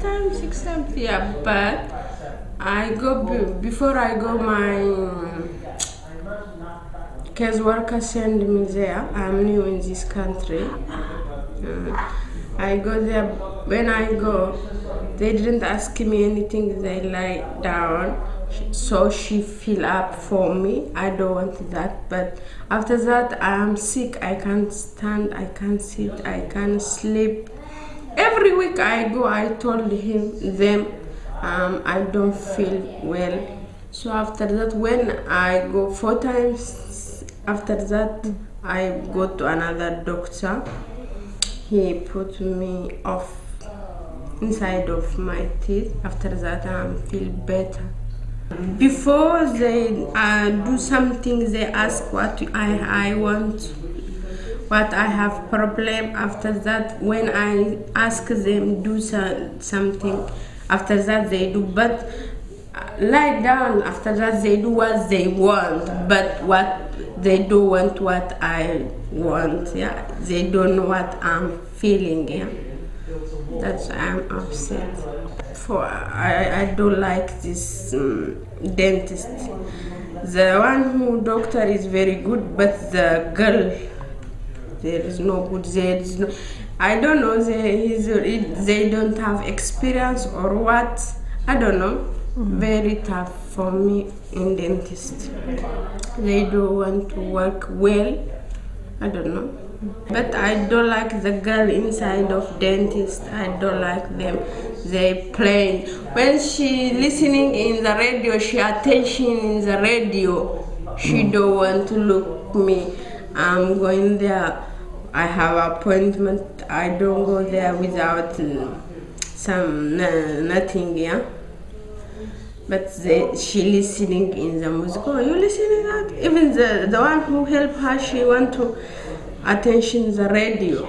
times, six times, yeah. But I go be, before I go my case worker send me there. I'm new in this country. Uh, I go there. When I go, they didn't ask me anything. They lie down, so she fill up for me. I don't want that. But after that, I am sick. I can't stand. I can't sit. I can't sleep. Every week I go. I told him them um, I don't feel well. So after that, when I go four times, after that I go to another doctor. He put me off inside of my teeth. After that, I feel better. Before they uh, do something, they ask what I, I want, what I have problem. After that, when I ask them do so, something, after that they do. But uh, lie down. After that, they do what they want. But what they don't want, what I want. Yeah, they don't know what I'm feeling. Yeah, that's why I'm upset. For I, I don't like this um, dentist. The one who doctor is very good, but the girl there is no good. There is no. I don't know. They they don't have experience or what. I don't know. Mm-hmm. Very tough for me in dentist. They don't want to work well. I don't know. But I don't like the girl inside of dentist. I don't like them. They play. When she listening in the radio, she attention in the radio. She mm. don't want to look me. I'm going there. I have appointment. I don't go there without uh, some uh, nothing. Yeah. But they, she listening in the music. Oh, you listening that? Even the the one who help her, she want to attention the radio.